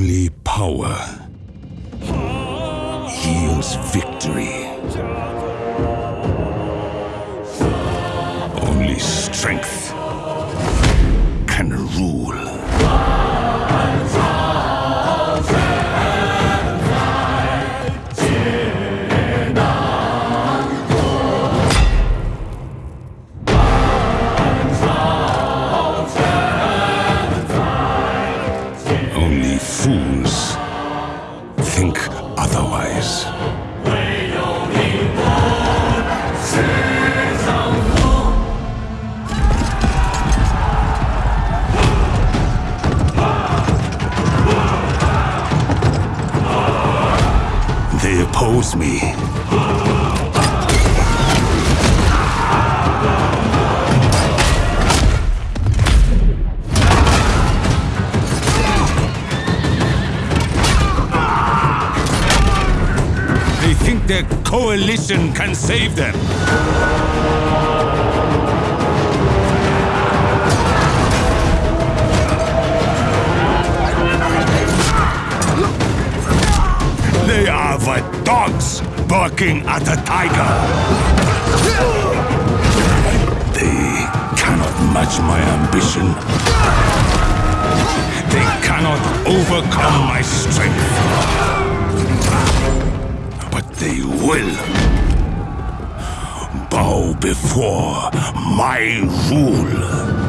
only power yields victory. Only strength Only fools think otherwise. They oppose me. They think their coalition can save them. They are the dogs barking at a tiger. They cannot match my ambition. They cannot overcome my strength. They will bow before my rule.